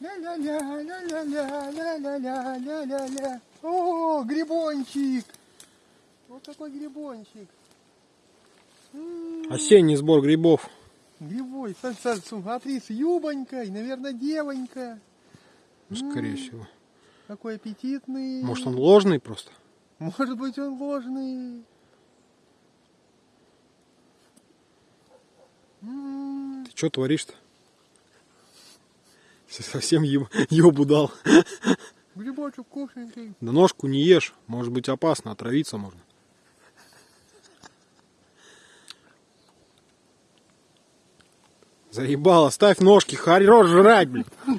Ля-ля-ля, ля-ля-ля, ля-ля-ля, ля-ля-ля. О, грибончик. Вот такой грибончик. М, Осенний сбор грибов. Грибой, смотри, с юбонькой, наверное, девонька. Скорее всего. Какой аппетитный. Может он ложный просто? Может быть, он ложный. М, Ты что творишь-то? Совсем еб- ебу дал. Грибочек вкусненький. Да ножку не ешь, может быть опасно, отравиться можно. Заебало, ставь ножки, хорош жрать, блин.